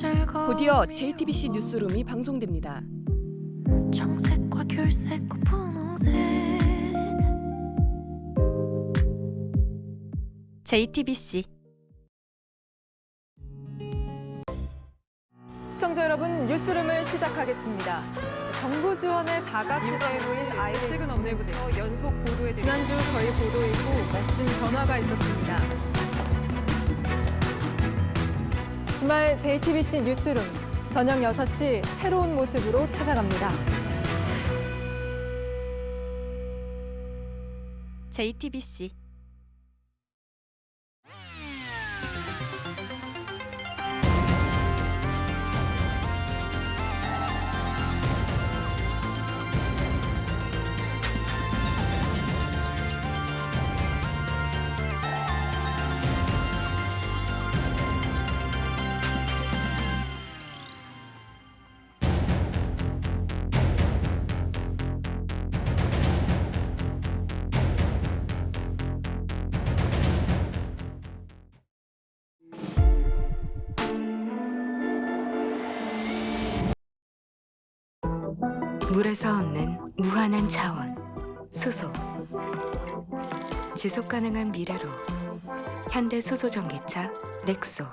곧이어 JTBC 뉴스룸이 방송됩니다. 청색과 귤색과 분홍색 JTBC 시청자 여러분 뉴스룸을 시작하겠습니다. 정부 지원의 사각지대로인 아이들 최근 오늘부터 연속 보도해 지난주 저희 보도 이후 멋진 변화가 있었습니다. 주말 JTBC 뉴스룸 저녁 6시 새로운 모습으로 찾아갑니다. JTBC 물에서 얻는 무한한 자원 수소 지속 가능한 미래로 현대 수소 전기차 넥소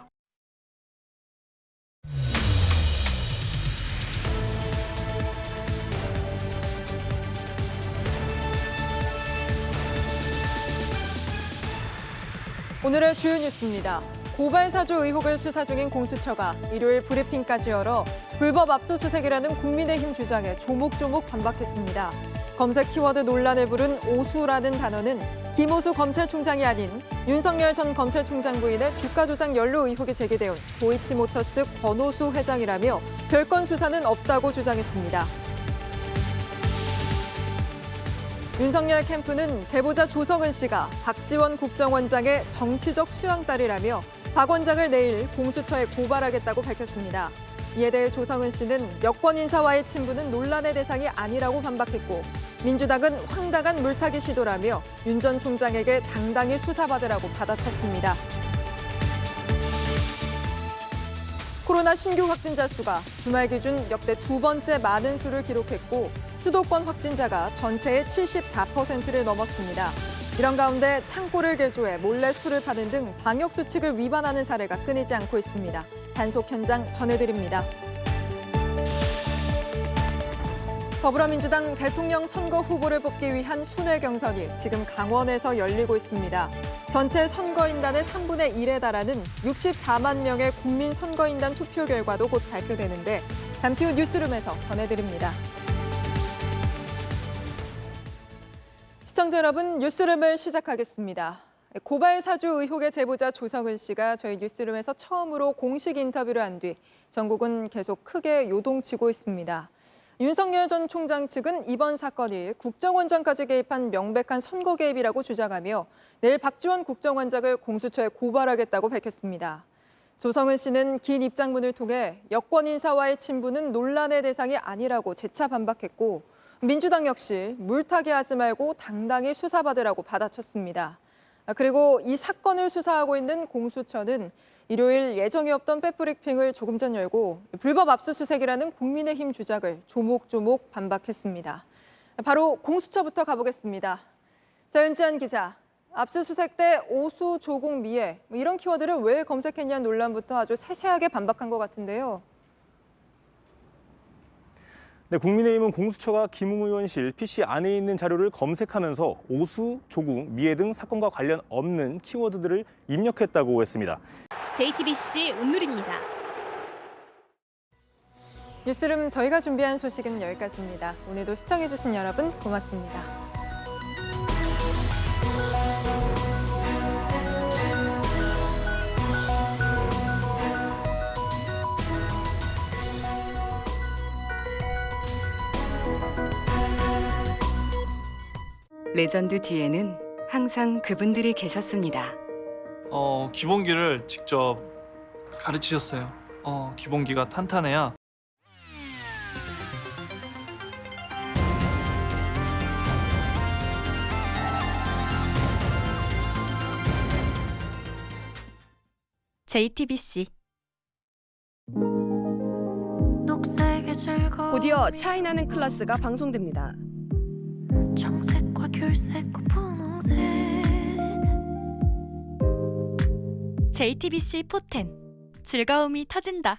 오늘의 주요 뉴스입니다. 고발 사주 의혹을 수사 중인 공수처가 일요일 브리핑까지 열어 불법 압수수색이라는 국민의힘 주장에 조목조목 반박했습니다. 검색 키워드 논란을 부른 오수라는 단어는 김오수 검찰총장이 아닌 윤석열 전 검찰총장 부인의 주가 조작 연루 의혹이 제기되온 도이치모터스 권오수 회장이라며 별건 수사는 없다고 주장했습니다. 윤석열 캠프는 제보자 조성은 씨가 박지원 국정원장의 정치적 수양딸이라며 박 원장을 내일 공수처에 고발하겠다고 밝혔습니다. 이에 대해 조성은 씨는 여권 인사와의 친분은 논란의 대상이 아니라고 반박했고 민주당은 황당한 물타기 시도라며 윤 전 총장에게 당당히 수사받으라고 받아쳤습니다. 코로나 신규 확진자 수가 주말 기준 역대 두 번째 많은 수를 기록했고 수도권 확진자가 전체의 74%를 넘었습니다. 이런 가운데 창고를 개조해 몰래 술을 파는 등 방역 수칙을 위반하는 사례가 끊이지 않고 있습니다. 단속 현장 전해드립니다. 더불어민주당 대통령 선거 후보를 뽑기 위한 순회 경선이 지금 강원에서 열리고 있습니다. 전체 선거인단의 3분의 1에 달하는 64만 명의 국민 선거인단 투표 결과도 곧 발표되는데 잠시 후 뉴스룸에서 전해드립니다. 시청자 여러분, 뉴스룸을 시작하겠습니다. 고발 사주 의혹의 제보자 조성은 씨가 저희 뉴스룸에서 처음으로 공식 인터뷰를 한 뒤 전국은 계속 크게 요동치고 있습니다. 윤석열 전 총장 측은 이번 사건이 국정원장까지 개입한 명백한 선거 개입이라고 주장하며 내일 박지원 국정원장을 공수처에 고발하겠다고 밝혔습니다. 조성은 씨는 긴 입장문을 통해 여권 인사와의 친분은 논란의 대상이 아니라고 재차 반박했고 민주당 역시 물타기 하지 말고 당당히 수사받으라고 받아쳤습니다. 그리고 이 사건을 수사하고 있는 공수처는 일요일 예정이 없던 백브리핑을 조금 전 열고 불법 압수수색이라는 국민의힘 주장을 조목조목 반박했습니다. 바로 공수처부터 가보겠습니다. 자, 윤지한 기자. 압수수색 때 오수, 조국, 미애 뭐 이런 키워드를 왜 검색했냐는 논란부터 아주 세세하게 반박한 것 같은데요. 네, 국민의힘은 공수처가 김웅 의원실 PC 안에 있는 자료를 검색하면서 오수, 조국, 미애 등 사건과 관련 없는 키워드들을 입력했다고 했습니다. JTBC 오늘입니다. 뉴스룸 저희가 준비한 소식은 여기까지입니다. 오늘도 시청해주신 여러분 고맙습니다. 레전드 뒤에는 항상 그분들이 계셨습니다. 어, 기본기를 직접 가르치셨어요. 어, 기본기가 탄탄해야 JTBC 곧이어 차이나는 클래스가 방송됩니다. JTBC 포텐 즐거움이 터진다.